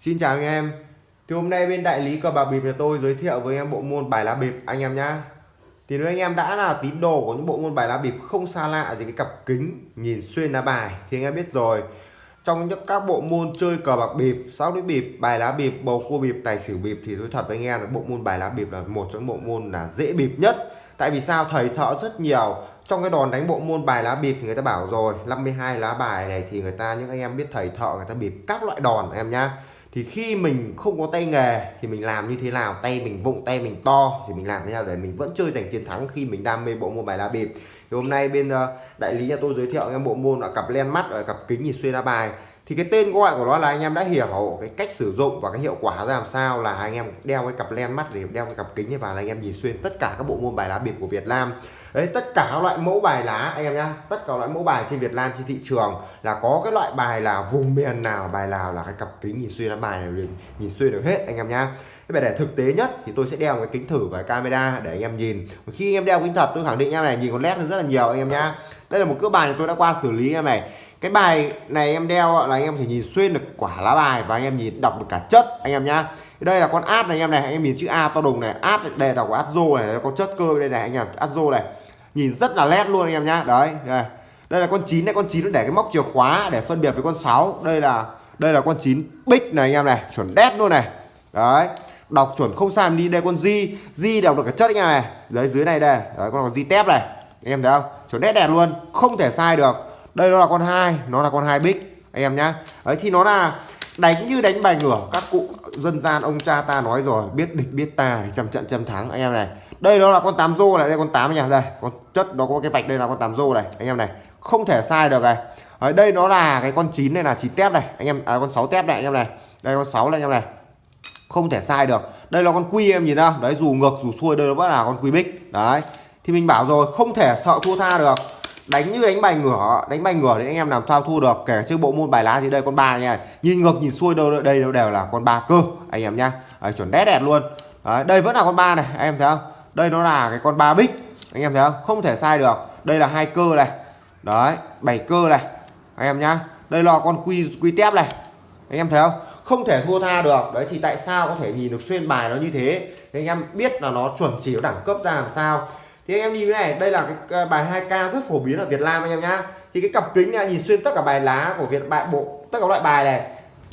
Xin chào anh em. Thì hôm nay bên đại lý cờ bạc bịp nhà tôi giới thiệu với anh em bộ môn bài lá bịp anh em nhá. Thì nếu anh em đã là tín đồ của những bộ môn bài lá bịp không xa lạ gì cái cặp kính nhìn xuyên lá bài thì anh em biết rồi. Trong những các bộ môn chơi cờ bạc bịp, sáu đĩa bịp, bài lá bịp, bầu cua bịp, tài xỉu bịp thì tôi thật với anh em là bộ môn bài lá bịp là một trong những bộ môn là dễ bịp nhất. Tại vì sao? Thầy thợ rất nhiều. Trong cái đòn đánh bộ môn bài lá bịp thì người ta bảo rồi 52 lá bài này thì người ta những anh em biết thầy thợ người ta bịp các loại đòn em nhá thì khi mình không có tay nghề thì mình làm như thế nào? Tay mình vụng, tay mình to thì mình làm thế nào để mình vẫn chơi giành chiến thắng khi mình đam mê bộ môn bài lá bịp? Thì hôm nay bên ờ, đại lý nhà tôi giới thiệu em bộ môn là cặp len mắt và cặp kính nhìn xuyên lá bài. Thì cái tên gọi của nó là anh em đã hiểu cái cách sử dụng và cái hiệu quả ra làm sao là anh em đeo cái cặp len mắt để đeo cái cặp kính vào là anh em nhìn xuyên tất cả các bộ môn bài lá bịp của Việt Nam đấy, tất cả các loại mẫu bài lá, anh em nhá, tất cả loại mẫu bài trên Việt Nam, trên thị trường là có cái loại bài là vùng miền nào, bài nào là cái cặp kính nhìn xuyên lá bài này, nhìn xuyên được hết, anh em nhá thế về để thực tế nhất thì tôi sẽ đeo cái kính thử và camera để anh em nhìn. Khi anh em đeo kính thật, tôi khẳng định em này nhìn con led rất là nhiều anh em nhá. Đây là một cỡ bài tôi đã qua xử lý em này. Cái bài này em đeo là anh em thể nhìn xuyên được quả lá bài và anh em nhìn, đọc được cả chất anh em nhá. Đây là con át này anh em này, anh em nhìn chữ A to đùng này, át đề đọc át rô này có chất cơ đây này anh em, át rô này. Nhìn rất là nét luôn anh em nhá. Đấy, đây. đây là con chín này, con chín nó để cái móc chìa khóa để phân biệt với con 6 đây là đây là con chín bích này anh em này, chuẩn đét luôn này. Đấy đọc chuẩn không sai đi đây con di. Di đọc được cả chất anh em này. Đấy dưới này đây. Đấy con di tép này. Anh em thấy không? Chuẩn nét đẹp luôn không thể sai được. Đây nó là con hai nó là con hai bích. Anh em nhá. Đấy thì nó là đánh như đánh bài ngửa các cụ dân gian ông cha ta nói rồi biết địch biết ta thì trăm trận trăm thắng anh em này. Đây đó là con tám rô này đây con tám anh đây con chất nó có cái vạch đây là con tám rô này anh em này. Không thể sai được này. Ở đây nó là cái con chín này là chín tép này anh em à, con sáu tép này anh em này. Đây con sáu này anh em này không thể sai được. Đây là con quy em nhìn ra, đấy dù ngược dù xuôi đây nó vẫn là con quy bích. Đấy. Thì mình bảo rồi không thể sợ thua tha được. Đánh như đánh bài ngửa đánh bài ngửa thì anh em làm sao thua được. Kể chơi bộ môn bài lá thì đây con ba nha. Nhìn ngược nhìn xuôi đâu đây đâu đều là con ba cơ anh em nhá. Đấy, chuẩn đét đẹp luôn. Đấy, đây vẫn là con ba này anh em thấy không? Đây nó là cái con ba bích anh em thấy không? Không thể sai được. Đây là hai cơ này. Đấy bảy cơ này anh em nhá. Đây là con quy quy tép này anh em thấy không? Không thể thua tha được. Đấy, thì tại sao có thể nhìn được xuyên bài nó như thế? Thì anh em biết là nó chuẩn chỉ đẳng cấp ra làm sao. Thì anh em nhìn cái này, đây là cái bài 2k rất phổ biến ở Việt Nam anh em nhá. Thì cái cặp kính này, nhìn xuyên tất cả bài lá của Việt, bài bộ, tất cả loại bài này.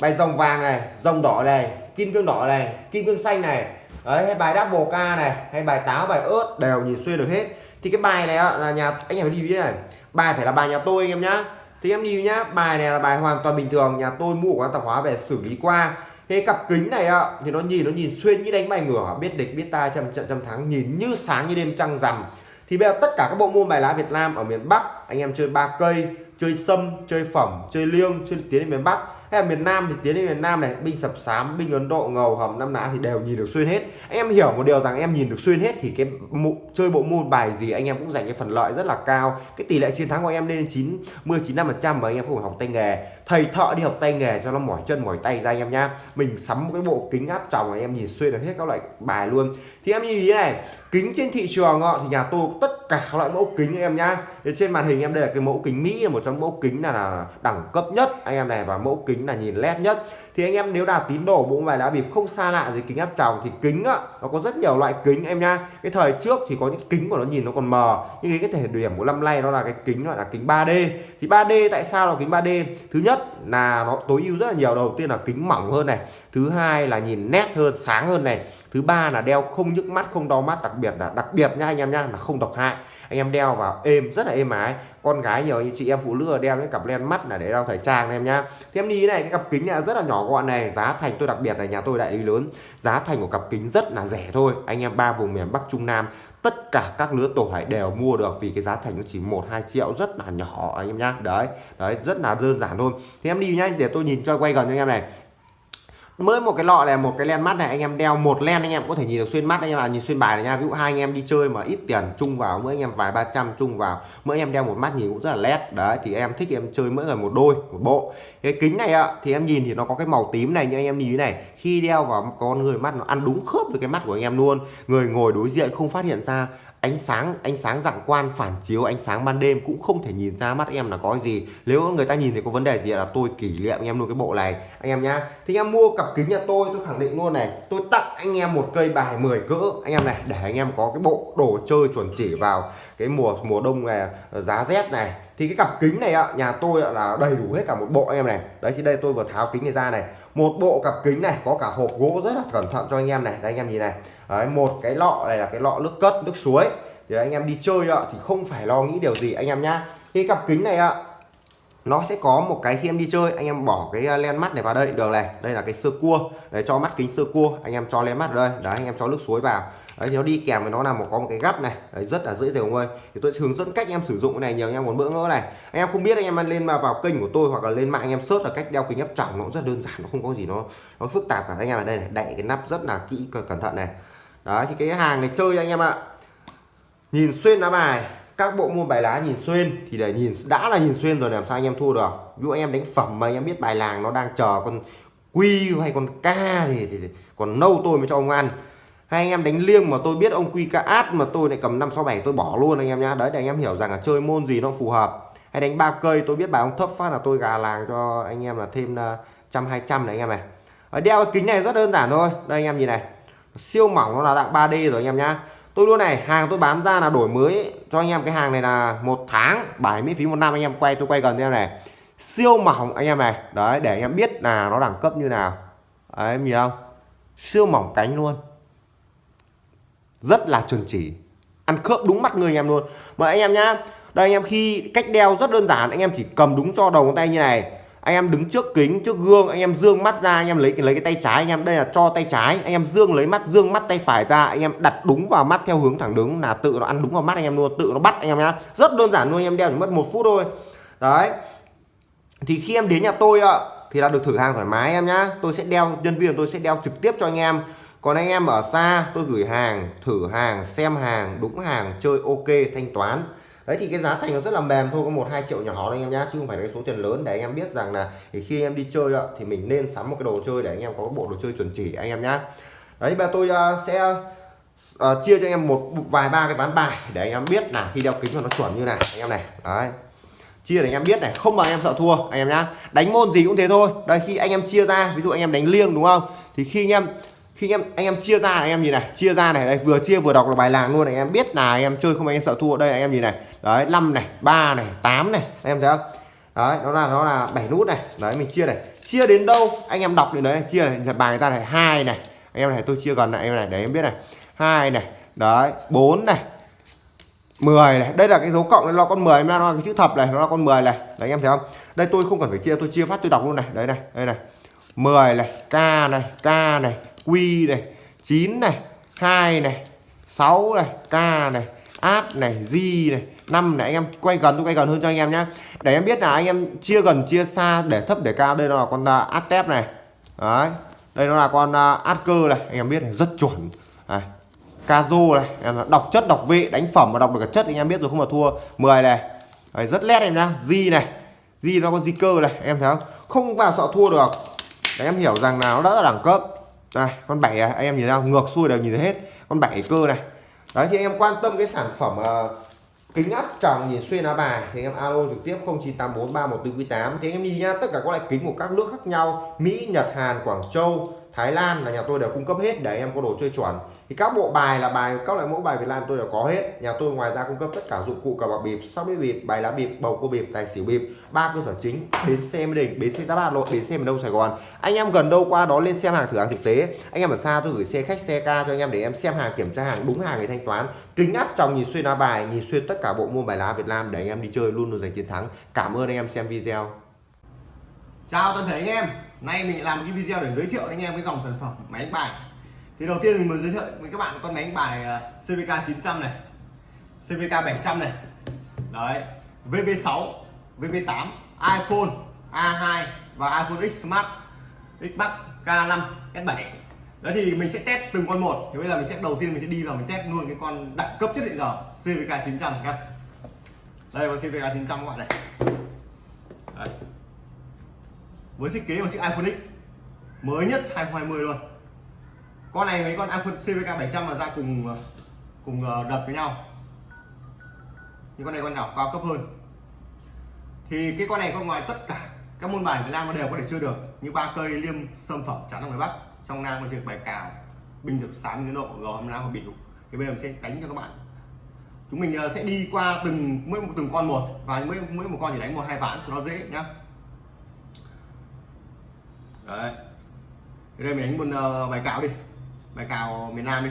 Bài rồng vàng này rồng đỏ này, kim cương đỏ này, kim cương xanh này. Đấy, hay bài double ca này, hay bài táo, bài ớt đều nhìn xuyên được hết. Thì cái bài này là nhà, anh em phải đi với này. Bài phải là bài nhà tôi anh em nhá thì em lưu nhá, bài này là bài hoàn toàn bình thường, nhà tôi mua của quán tạp hóa về xử lý qua. Cái cặp kính này ạ thì nó nhìn nó nhìn xuyên như đánh bài ngửa, biết địch, biết ta trăm trận trăm thắng, nhìn như sáng như đêm trăng rằm. Thì bây giờ tất cả các bộ môn bài lá Việt Nam ở miền Bắc, anh em chơi ba cây, chơi sâm, chơi phẩm, chơi liêng, chơi tiến đến miền Bắc hay là miền Nam thì tiến đến miền Nam này binh sập sám binh Ấn Độ ngầu hầm năm nã thì đều nhìn được xuyên hết. Anh em hiểu một điều rằng em nhìn được xuyên hết thì cái mụ, chơi bộ môn bài gì anh em cũng giành cái phần lợi rất là cao. Cái tỷ lệ chiến thắng của em lên chín mươi chín năm phần trăm và anh em không phải học tay nghề. Thầy thợ đi học tay nghề cho nó mỏi chân mỏi tay ra anh em nhá. Mình sắm một cái bộ kính áp tròng anh em nhìn xuyên được hết các loại bài luôn. Thì em như ý này kính trên thị trường thì nhà tôi tất cả các loại mẫu kính anh em nhá. Trên màn hình em đây là cái mẫu kính Mỹ là một trong mẫu kính là, là đẳng cấp nhất anh em này và mẫu kính là nhìn led nhất. Thì anh em nếu là tín đồ, bộ bài lá bịp không xa lạ gì kính áp tròng thì kính á, nó có rất nhiều loại kính em nha cái thời trước thì có những kính của nó nhìn nó còn mờ, nhưng cái thể điểm của năm nay nó là cái kính gọi là kính 3D thì 3D tại sao là kính 3D thứ nhất là nó tối ưu rất là nhiều, đầu tiên là kính mỏng hơn này, thứ hai là nhìn nét hơn, sáng hơn này, thứ ba là đeo không nhức mắt, không đau mắt, đặc biệt là, đặc biệt nha anh em nha là không độc hại. Anh em đeo vào êm, rất là êm ái con gái nhiều như chị em phụ nữ đeo cái cặp len mắt là để đeo thời trang em nhá. Thì em đi này, cái cặp kính này rất là nhỏ gọn này, giá thành tôi đặc biệt là nhà tôi đại lý lớn. Giá thành của cặp kính rất là rẻ thôi. Anh em ba vùng miền Bắc, Trung Nam, tất cả các lứa tuổi đều mua được vì cái giá thành nó chỉ một, hai triệu, rất là nhỏ anh em nhá. Đấy đấy, rất là đơn giản thôi. Thì em đi nhá, để tôi nhìn cho quay gần cho anh em này mới một cái lọ này, một cái len mắt này, anh em đeo một len anh em có thể nhìn được xuyên mắt anh em à nhìn xuyên bài này nha. Ví dụ hai anh em đi chơi mà ít tiền chung vào, mỗi anh em vài ba trăm chung vào, mỗi em đeo một mắt nhìn cũng rất là led đấy, thì em thích em chơi mỗi người một đôi, một bộ. Cái kính này ạ, thì em nhìn thì nó có cái màu tím này như anh em nhìn này, khi đeo vào con người mắt nó ăn đúng khớp với cái mắt của anh em luôn. Người ngồi đối diện không phát hiện ra ánh sáng ánh sáng dạng quan, phản chiếu ánh sáng ban đêm cũng không thể nhìn ra mắt em là có gì. Nếu người ta nhìn thì có vấn đề gì là tôi kỷ niệm anh em luôn cái bộ này. Anh em nhá, thì anh em mua cặp kính nhà tôi tôi khẳng định luôn này, tôi tặng anh em một cây bài 10 cỡ. Anh em này, để anh em có cái bộ đồ chơi chuẩn chỉ vào cái mùa mùa đông này, giá rét này. Thì cái cặp kính này ạ, nhà tôi là đầy đủ hết cả một bộ anh em này. Đấy, thì đây tôi vừa tháo kính này ra này. Một bộ cặp kính này có cả hộp gỗ rất là cẩn thận cho anh em này. Đây anh em nhìn này đấy, một cái lọ này là cái lọ nước cất nước suối. Thì anh em đi chơi ạ thì không phải lo nghĩ điều gì anh em nhá. Cái cặp kính này ạ nó sẽ có một cái khi em đi chơi anh em bỏ cái à, len mắt này vào đây. Được này đây là cái sơ cua. Để cho mắt kính sơ cua anh em cho len mắt vào đây. Đấy anh em cho nước suối vào đấy thì nó đi kèm với nó là một có một cái gắp này đấy, rất là dễ dàng ơi thì tôi hướng dẫn cách em sử dụng cái này nhiều anh em muốn bỡ ngỡ này. Anh em không biết anh em lên mà vào kênh của tôi hoặc là lên mạng anh em search là cách đeo kính áp tròng nó rất đơn giản nó không có gì nó nó phức tạp cả. Anh em ở đây này đậy cái nắp rất là kỹ cẩn thận này. Đấy thì cái hàng này chơi anh em ạ. Nhìn xuyên lá bài các bộ môn bài lá nhìn xuyên thì để nhìn đã là nhìn xuyên rồi làm sao anh em thua được? Ví dụ anh em đánh phẩm mà anh em biết bài làng nó đang chờ con quy hay con ca thì, thì, thì còn nâu tôi mới cho ông ăn hai anh em đánh liêng mà tôi biết ông quy ca át mà tôi lại cầm năm sáu bảy tôi bỏ luôn anh em nhá đấy để anh em hiểu rằng là chơi môn gì nó phù hợp hay đánh ba cây tôi biết bài ông thấp phát là tôi gà làng cho anh em là thêm trăm hai trăm này anh em này ở đeo cái kính này rất đơn giản thôi đây anh em nhìn này siêu mỏng nó là dạng 3D rồi anh em nhá tôi luôn này hàng tôi bán ra là đổi mới cho anh em cái hàng này là một tháng bảy miễn phí một năm anh em quay tôi quay gần em này siêu mỏng anh em này đấy để anh em biết là nó đẳng cấp như nào đấy, em nhìn không siêu mỏng cánh luôn rất là chuẩn chỉ ăn khớp đúng mắt người anh em luôn mà anh em nhá đây anh em khi cách đeo rất đơn giản anh em chỉ cầm đúng cho đầu ngón tay như này anh em đứng trước kính trước gương anh em dương mắt ra anh em lấy lấy cái tay trái anh em đây là cho tay trái anh em dương lấy mắt dương mắt tay phải ra anh em đặt đúng vào mắt theo hướng thẳng đứng là tự nó ăn đúng vào mắt anh em luôn tự nó bắt anh em nhá rất đơn giản luôn anh em đeo chỉ mất một phút thôi đấy thì khi em đến nhà tôi ạ thì là được thử hàng thoải mái em nhá tôi sẽ đeo nhân viên tôi sẽ đeo trực tiếp cho anh em còn anh em ở xa tôi gửi hàng thử hàng xem hàng đúng hàng chơi ok thanh toán đấy thì cái giá thành nó rất là mềm thôi có một hai triệu nhỏ thôi anh em nhá chứ không phải cái số tiền lớn để anh em biết rằng là thì khi em đi chơi ạ thì mình nên sắm một cái đồ chơi để anh em có cái bộ đồ chơi chuẩn chỉ anh em nhá đấy và tôi uh, sẽ uh, chia cho anh em một vài ba cái ván bài để anh em biết là khi đeo kính cho nó chuẩn như này anh em này đấy chia để anh em biết này không mà anh em sợ thua anh em nhá đánh môn gì cũng thế thôi đây khi anh em chia ra ví dụ anh em đánh liêng đúng không thì khi anh em khi anh em anh em chia ra anh em nhìn này, chia ra này, đây, vừa chia vừa đọc là bài làng luôn này, anh em biết là anh em chơi không anh em sợ thua. Đây anh em nhìn này. Đấy 5 này 3 này 8 này, anh em thấy không? Đấy, nó là nó là bảy nút này. Đấy, mình chia này. Chia đến đâu? Anh em đọc đến đấy, chia này. Bài người ta này, hai này. Anh em này, tôi chia gần này, anh em này, để em biết này. Hai này, đấy 4 này 10 này. Đây là cái dấu cộng, nó con 10 nó là cái chữ thập này, nó là con 10 này. Đấy, anh em thấy không? Đây, tôi không cần phải chia, tôi chia phát, tôi đọc luôn này. Đấy này, đây này. 10 này k này k này q này 9 này 2 này 6 này k này át này G này năm này. Anh em quay gần tôi quay gần hơn cho anh em nhé để em biết là anh em chia gần chia xa để thấp để cao. Đây nó là con uh, át tép này. Đấy. Đây nó là con uh, át cơ này. Anh em biết này rất chuẩn. Này. Kazo này. Em đọc chất đọc vị đánh phẩm mà đọc được cả chất anh em biết rồi không mà thua 10 này. Đấy, rất lét em nhá. Di này. Di nó con di cơ này. Em thấy không? Không vào sợ thua được. Để em hiểu rằng là nó đã là đẳng cấp đây con bảy à, anh em nhìn ra ngược xuôi đều nhìn thấy hết. Con bảy cơ này. Đấy thì em quan tâm cái sản phẩm uh, kính áp tròng nhìn xuyên lá bài thì em alo trực tiếp 0984314498 thì em đi nhá tất cả các loại kính của các nước khác nhau Mỹ Nhật Hàn Quảng Châu Thái Lan là nhà tôi đều cung cấp hết, để em có đồ chơi chuẩn. Thì các bộ bài là bài, các loại mẫu bài Việt Nam tôi đều có hết. Nhà tôi ngoài ra cung cấp tất cả dụng cụ cờ bạc bịp, sóc đĩa bịp, bài lá bịp, bầu cua bịp, tài xỉu bịp, ba cơ sở chính, bến xe Mỹ Đình, bến xe Giáp Bát Nội bến xe miền Đông Sài Gòn. Anh em gần đâu qua đó lên xem hàng thử hàng thực tế. Anh em ở xa tôi gửi xe khách, xe ca cho anh em để em xem hàng, kiểm tra hàng, đúng hàng để thanh toán. Kính áp trong nhìn xuyên lá bài, nhìn xuyên tất cả bộ môn bài lá Việt Nam để anh em đi chơi luôn luôn giành chiến thắng. Cảm ơn anh em xem video. Chào toàn thể anh em nay mình làm cái video để giới thiệu anh em cái dòng sản phẩm máy đánh bài. Thì đầu tiên mình muốn giới thiệu với các bạn con máy đánh bài ờ, CVK 900 này CVK 700 này. Đấy VB6 VB8 iPhone A2 và iPhone X Smart, Xbox K5 S7 đấy thì mình sẽ test từng con một. Thì bây giờ mình sẽ đầu tiên mình sẽ đi vào mình test luôn cái con đẳng cấp nhất định giờ CVK 900 các đây con CVK 900 các bạn này. Đấy với thiết kế của chiếc iPhone X, mới nhất 2020 luôn. Con này mấy con iPhone CVK 700 mà ra cùng ờ, cùng ờ, đập với nhau. Nhưng con này con nào cao cấp hơn. Thì cái con này có ngoài tất cả các môn bài Việt Nam đều có thể chơi được, như ba cây, liêm, sâm, phẩm, chắn ở ngoài Bắc. Trong Nam có việc bài cào, binh được 60 độ, gò nam và biểu thì bây giờ mình sẽ đánh cho các bạn. Chúng mình ờ, sẽ đi qua từng, mỗi một từng con một và mỗi mỗi một con chỉ đánh một, hai ván cho nó dễ nhá đấy. Đây mình đánh một uh, bài cào đi. Bài cào miền Nam đi.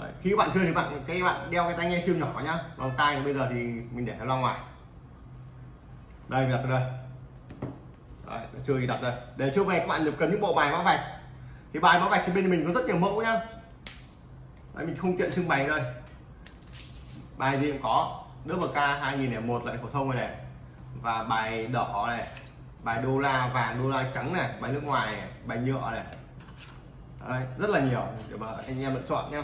Đấy. khi các bạn chơi thì bạn cái bạn đeo cái tai nghe siêu nhỏ nhá. Vòng tai bây giờ thì mình để nó ra ngoài. Đây mình đặt đây. Đấy, chơi thì đặt đây. Để trước này các bạn được cần những bộ bài mã vạch. Thì bài mã vạch thì bên mình có rất nhiều mẫu nhá. Đấy, mình không tiện trưng bày đây. Bài gì cũng có. Nước k 2001 lại phổ thông này, này. Và bài đỏ này bài đô la vàng đô la trắng này bài nước ngoài này, bài nhựa này Đấy, rất là nhiều để mà anh em lựa chọn nhé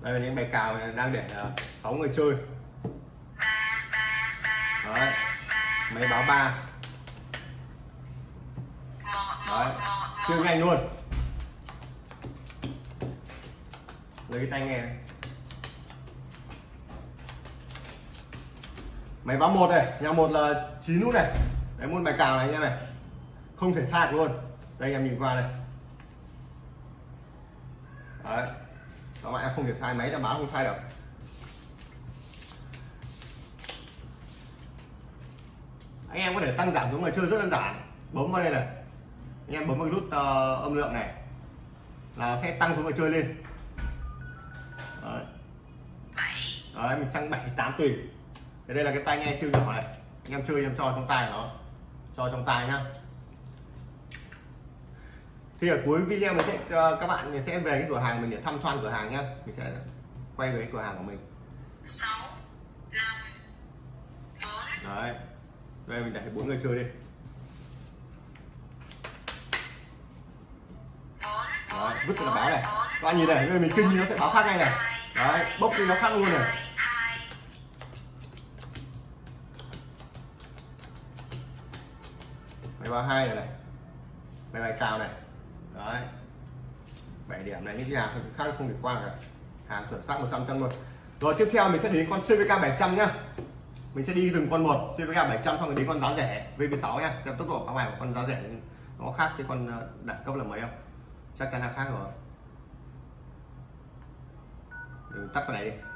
đây là những bài cào này đang để ờ, sáu 6 người chơi Đấy. máy báo ba Đấy. chơi nhanh luôn lấy cái tay nghe này. Máy báo một này nhà một là chín nút này. Đấy môn bài cào này anh em này. Không thể sai luôn. Đây em nhìn qua này. Đấy. Các bạn em không thể sai máy đã báo không sai được anh em có thể tăng giảm xuống người chơi rất đơn giản. Bấm vào đây này. Anh em bấm vào nút uh, âm lượng này. Là sẽ tăng xuống người chơi lên. Đấy, đấy mình tăng 7 8 tùy thế đây là cái tai nghe siêu nhỏ này. Anh em chơi em cho trong tay nó. Cho trong tay nhá. Thì ở cuối video mình sẽ uh, các bạn mình sẽ về cái cửa hàng mình để thăm thoan cửa hàng nhá. Mình sẽ quay về cái cửa hàng của mình. 6 5 4 đấy. Đây mình để bốn người chơi đi. Đấy, vứt là báo này. các bạn nhìn này mình kinh nó sẽ báo khác ngay này. đấy bốc đi nó khác luôn này bài báo hai này này. Bài bài cào này. Đấy. 7 điểm này những cái hàng khác không được qua cả. Hàng chuẩn xác 100 trăm luôn. Rồi, tiếp theo mình sẽ đến con CVK 700 nhá. Mình sẽ đi từng con một CVK 700 xong rồi đến con giá rẻ VP6 nhá. Xem tốc độ các bài của con giá rẻ nó khác cái con ờ, đẳng cấp là mấy không? Chắc chắn là khác rồi. Mình tắt cái này đi.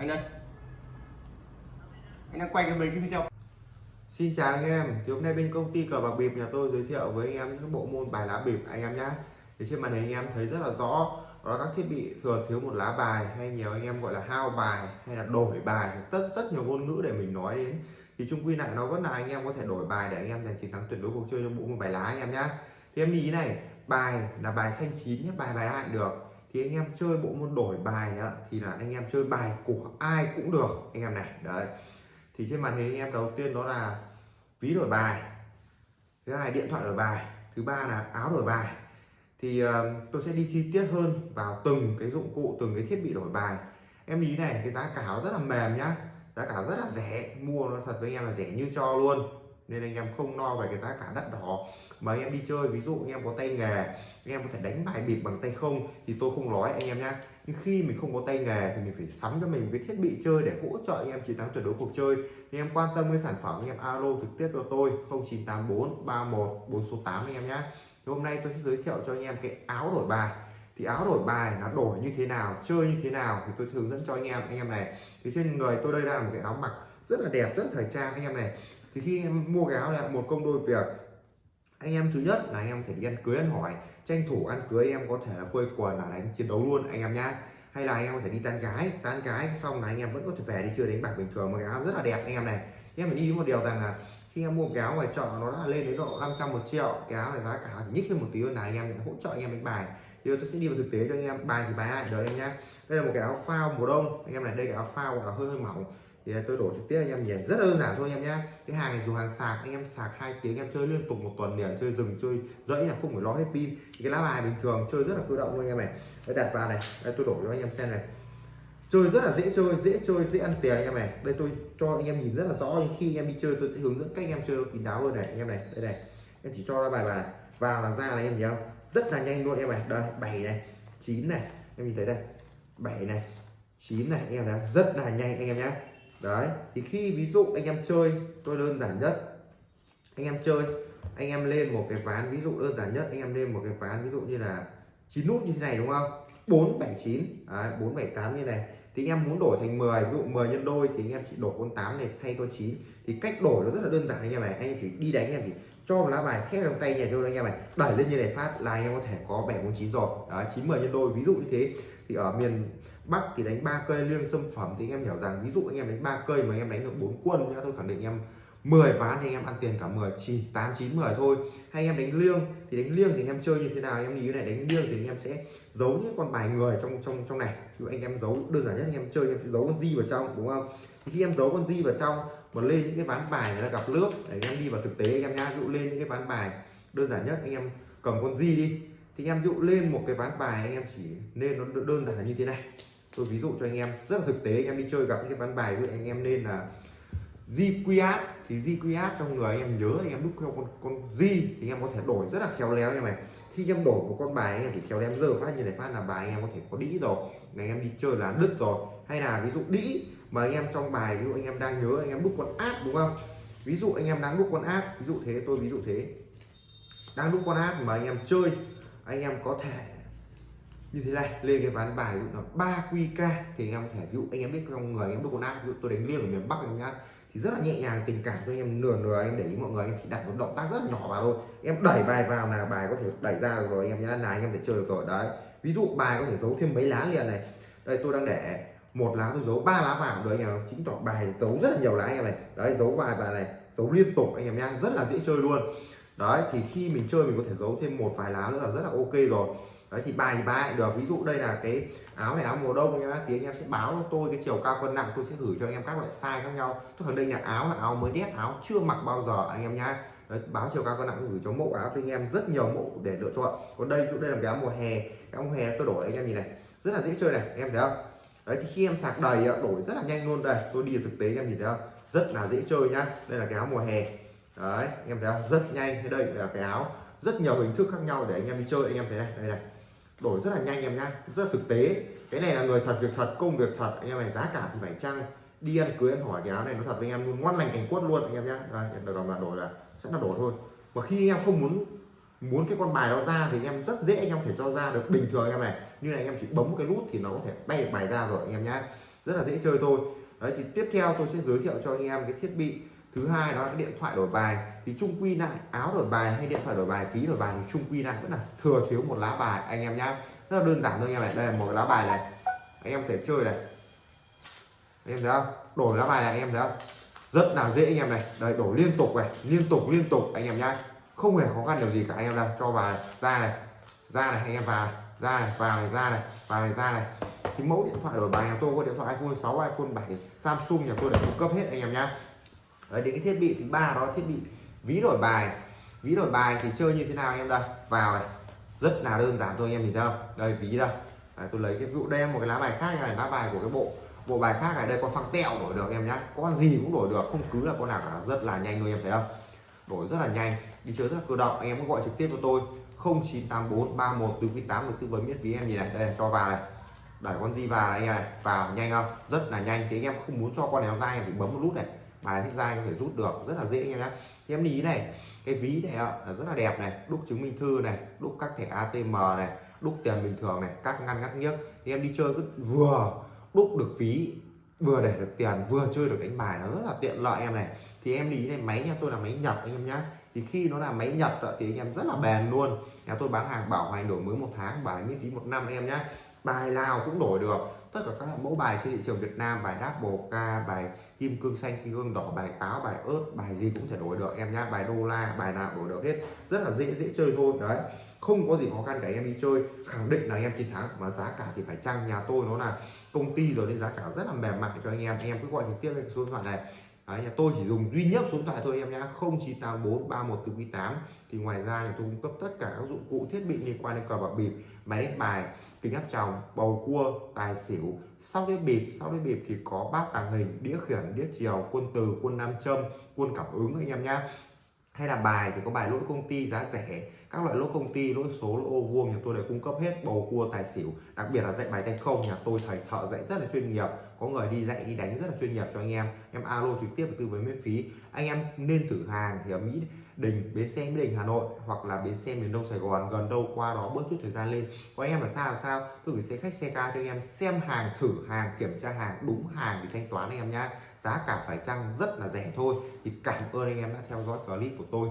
Anh đây anh đang quay cái mấy cái video Xin chào anh em, thì hôm nay bên công ty cờ bạc bịp nhà tôi giới thiệu với anh em những bộ môn bài lá bịp anh em nhé Thì trên màn hình anh em thấy rất là rõ. Đó là các thiết bị thừa thiếu một lá bài hay nhiều anh em gọi là hao bài hay là đổi bài. Rất rất nhiều ngôn ngữ để mình nói đến. Thì chung quy lại nó vẫn là anh em có thể đổi bài để anh em giành chiến thắng tuyệt đối cuộc chơi trong bộ môn bài lá anh em nhé thì em ý này bài là bài xanh chín nhé bài bài ai được thì anh em chơi bộ môn đổi bài á, thì là anh em chơi bài của ai cũng được anh em này đấy. Thì trên màn hình anh em đầu tiên đó là ví đổi bài thứ hai điện thoại đổi bài thứ ba là áo đổi bài. Thì uh, tôi sẽ đi chi tiết hơn vào từng cái dụng cụ từng cái thiết bị đổi bài. Em ý này cái giá cả nó rất là mềm nhá giá cả rất là rẻ mua nó thật với anh em là rẻ như cho luôn nên anh em không lo về cái giá cả đắt đỏ mà anh em đi chơi ví dụ anh em có tay nghề anh em có thể đánh bài bịp bằng tay không thì tôi không nói anh em nhé nhưng khi mình không có tay nghề thì mình phải sắm cho mình cái thiết bị chơi để hỗ trợ anh em chiến thắng tuyệt đối cuộc chơi anh em quan tâm cái sản phẩm anh em alo trực tiếp cho tôi 0984 31 4 số 8 anh em nhé thì hôm nay tôi sẽ giới thiệu cho anh em cái áo đổi bài thì áo đổi bài nó đổi như thế nào chơi như thế nào thì tôi hướng dẫn cho anh em anh em này thì trên người tôi đây là một cái áo mặc rất là đẹp rất là thời trang anh em này thì khi em mua cái áo này, một công đôi việc, anh em thứ nhất là anh em phải đi ăn cưới, ăn hỏi, tranh thủ ăn cưới, em có thể là quây quần, là đánh, chiến đấu luôn, anh em nhá. Hay là anh em có thể đi tan gái tan gái xong là anh em vẫn có thể về đi chơi đánh bạc bình thường mà cái áo rất là đẹp, anh em này. Em phải đi một điều rằng là khi em mua cái áo ngoài chợ nó đã lên đến độ 500 một triệu, cái áo này giá cả thì nhích lên một tí hơn là anh em hỗ trợ anh em đánh bài. Thì tôi sẽ đi vào thực tế cho anh em, bài thì bài ai đấy em nhá. Đây là một cái áo phao mùa đông, anh em này, đây cái áo phao là hơi hơi mỏng thì tôi đổ trực tiếp anh em nhỉ rất đơn giản thôi anh em nhé cái hàng này dùng hàng sạc anh em sạc hai tiếng em chơi liên tục một tuần liền chơi rừng chơi dẫy là không phải lo hết pin cái lá bài bình thường chơi rất là cơ động luôn anh em này đây đặt vào này đây tôi đổ cho anh em xem này chơi rất là dễ chơi dễ chơi dễ ăn tiền anh em này đây tôi cho anh em nhìn rất là rõ nhưng khi anh em đi chơi tôi sẽ hướng dẫn cách anh em chơi nó kín đáo hơn này anh em này đây này em chỉ cho ra bài bài vào là ra này em thấy không rất là nhanh luôn em này đây bảy này chín này em nhìn thấy đây bảy này chín này anh em thấy rất là nhanh anh em nhé đấy thì khi ví dụ anh em chơi tôi đơn giản nhất anh em chơi anh em lên một cái ván ví dụ đơn giản nhất anh em lên một cái ván ví dụ như là chín nút như thế này đúng không 479 đấy, 478 như này thì anh em muốn đổi thành 10 ví dụ 10 nhân đôi thì anh em chỉ đổi con 8 này thay con 9 thì cách đổi nó rất là đơn giản anh em này anh em chỉ đi đánh anh em chỉ cho một lá bài khép trong tay nhà cho anh em này đẩy lên như này phát là anh em có thể có 749 rồi đó 9 10 nhân đôi ví dụ như thế thì ở miền Bắc thì đánh ba cây liêng sâm phẩm thì anh em hiểu rằng ví dụ anh em đánh ba cây mà anh em đánh được bốn quân nhá tôi khẳng định anh em 10 ván thì anh em ăn tiền cả 10 chỉ 8 9 10 thôi hay anh em đánh liêng thì đánh liêng thì anh em chơi như thế nào anh em nghĩ này đánh liêng thì anh em sẽ giấu những con bài người trong trong trong này ví dụ anh em giấu đơn giản nhất anh em chơi anh em sẽ giấu con di vào trong đúng không thì khi em giấu con di vào trong mà lên những cái ván bài người ta gặp nước để anh em đi vào thực tế anh em nhá ví dụ lên những cái ván bài đơn giản nhất anh em cầm con di đi thì anh em ví dụ lên một cái ván bài anh em chỉ nên nó đơn giản là như thế này tôi ví dụ cho anh em rất là thực tế anh em đi chơi gặp những cái ván bài vậy anh em nên là di qiat thì di qiat trong người anh em nhớ anh em đúc theo con con di thì anh em có thể đổi rất là khéo léo em này khi anh em đổi một con bài anh em chỉ khéo léo giờ phát như này phát là bài anh em có thể có đĩ rồi này anh em đi chơi là đứt rồi hay là ví dụ đĩ mà anh em trong bài ví dụ anh em đang nhớ anh em đúc con áp đúng không ví dụ anh em đang đúc con áp ví dụ thế tôi ví dụ thế đang đúc con áp mà anh em chơi anh em có thể như thế này lên cái ván bài ví dụ là ba qk thì anh em thể, ví dụ anh em biết trong người, anh em đúc con áp ví dụ tôi đánh liêng ở miền bắc anh em nhá, thì rất là nhẹ nhàng, tình cảm cho anh em nửa nửa em để ý mọi người em chỉ đặt một động tác rất nhỏ vào thôi. Em đẩy bài vào là bài có thể đẩy ra rồi, anh em nhá, là anh em để chơi được rồi, đấy. Ví dụ bài có thể giấu thêm mấy lá liền này. Đây, tôi đang để một lá tôi giấu, ba lá vào đấy anh em chính tỏ bài giấu rất là nhiều lá anh em này. Đấy, giấu vài bài này, giấu liên tục anh em nhá, rất là dễ chơi luôn. Đấy, thì khi mình chơi mình có thể giấu thêm một vài lá nữa là rất là ok rồi đấy thì bài thì bài được. Ví dụ đây là cái áo này áo mùa đông nhá thì anh em sẽ báo cho tôi cái chiều cao cân nặng tôi sẽ gửi cho anh em các loại size khác nhau. Tôi khẳng định là áo là áo mới đét áo chưa mặc bao giờ anh em nhá. Đấy, báo chiều cao cân nặng tôi gửi cho mẫu áo cho anh em rất nhiều mẫu để lựa chọn. Còn đây ví dụ đây là cái áo mùa hè cái áo mùa hè tôi đổi anh em nhìn này rất là dễ chơi này anh em thấy không? Đấy thì khi em sạc đầy đổi rất là nhanh luôn đây tôi đi thực tế anh em nhìn thấy không? Rất là dễ chơi nhá đây là cái áo mùa hè. Đấy anh em thấy không? Rất nhanh đây là cái áo rất nhiều hình thức khác nhau để anh em đi chơi anh em thấy này đây này đổi rất là nhanh em nhá. Rất là thực tế, cái này là người thật, việc thật, công việc thật. Anh em này giá cả thì phải chăng? Đi ăn cưới, ăn hỏi cái áo này nó thật với anh em luôn. Ngoan lành cảnh quất luôn anh em nhá. Đây được là đổi là sẽ là đổi thôi. Và khi anh em không muốn muốn cái con bài đó ra thì anh em rất dễ anh em thể cho ra được. Bình thường anh em này, như này anh em chỉ bấm một cái nút thì nó có thể bay bài ra rồi anh em nhá. Rất là dễ chơi thôi. Đấy, thì tiếp theo tôi sẽ giới thiệu cho anh em cái thiết bị thứ hai đó là cái điện thoại đổi bài. Thì trung quy lại áo đổi bài hay điện thoại đổi bài phí đổi bài thì trung quy lại vẫn là thừa thiếu một lá bài. Anh em nhá rất là đơn giản thôi anh em này đây là một lá bài này. Anh em thể chơi này. Anh em thấy không? Đổi lá bài này anh em thấy không? Rất là dễ anh em này. Đây đổi liên tục này liên tục liên tục anh em nhá. Không hề khó khăn điều gì cả anh em đâu cho vào này, ra này ra này anh em vào ra này vào này ra này vào này ra này. Thì mẫu điện thoại đổi bài nhà tôi có điện thoại iPhone 6 iPhone 7 Samsung nhà tôi đã cung cấp hết anh em nhá. Đấy, đến cái thiết bị thứ ba đó thiết bị ví đổi bài. Ví đổi bài thì chơi như thế nào anh em đây? Vào này rất là đơn giản thôi anh em nhìn thấy không? Đây ví đây. Đấy, tôi lấy cái vụ đem một cái lá bài khác này lá bài của cái bộ bộ bài khác này đây con phăng tẹo đổi được em nhá. Con gì cũng đổi được không cứ là con nào cả rất là nhanh thôi em thấy không? Đổi rất là nhanh đi chơi rất là cơ động. Anh em có gọi trực tiếp cho tôi 0984 31 từ tư vấn miễn phí em nhìn này. Đây cho vào này. Đẩy con gì vào này anh em này vào nhanh không? Rất là nhanh thì anh em không muốn cho con này nó ra em phải bấm một nút này bài thích ra có thể rút được, rất là dễ anh em nhé thì em lý này, cái ví này là rất là đẹp này, đúc chứng minh thư này, đúc các thẻ ATM này, đúc tiền bình thường này, các ngăn ngắt nghiếc thì em đi chơi cứ vừa đúc được phí, vừa để được tiền, vừa chơi được đánh bài, nó rất là tiện lợi em này thì em lý này, máy nhà tôi là máy nhập anh em nhé. thì khi nó là máy nhập thì anh em rất là bền luôn nhà tôi bán hàng bảo hành đổi mới một tháng bài miễn phí một năm anh em nhé. bài nào cũng đổi được, tất cả các mẫu bài trên thị trường Việt Nam, bài đáp bồ ca bài kim cương xanh, kim cương đỏ, bài táo, bài ớt, bài gì cũng thể đổi được em nhá. Bài đô la, bài nào đổi được hết. Rất là dễ dễ chơi thôi. Đấy. Không có gì khó khăn cả em đi chơi. Khẳng định là em chiến thắng, mà giá cả thì phải chăng? Nhà tôi nó là công ty rồi nên giá cả rất là mềm mại cho anh em. Anh em cứ gọi trực tiếp lên số điện thoại này. Đấy, nhà tôi chỉ dùng duy nhất số điện thoại thôi em nhá 0984 31 từ quý 8 thì ngoài ra thì tôi cung cấp tất cả các dụng cụ thiết bị liên quan đến cờ bạc bịp máy đánh bài kính áp tròng bầu cua tài xỉu. Sau đĩa bịp sau đĩa bịp thì có bát tàng hình đĩa khiển đĩa chiều quân từ quân nam châm quân cảm ứng anh em nhá. Hay là bài thì có bài lỗi công ty giá rẻ. Các loại lỗi công ty lỗi số lỗi ô vuông nhà tôi đều cung cấp hết bầu cua tài xỉu. Đặc biệt là dạy bài tay không nhà tôi thầy thợ dạy rất là chuyên nghiệp có người đi dạy, đi đánh rất là chuyên nghiệp cho anh em. Em alo trực tiếp tư vấn miễn phí. Anh em nên thử hàng thì ở mỹ đình, bến xe mỹ đình, hà nội hoặc là bến xe miền đông sài gòn gần đâu qua đó bớt chút thời gian lên. Có anh em là sao là sao? Tôi gửi xe khách, xe ca cho anh em xem hàng, thử hàng, kiểm tra hàng, đúng hàng thì thanh toán anh em nhá. Giá cả phải chăng rất là rẻ thôi. Thì cảm ơn anh em đã theo dõi clip của tôi.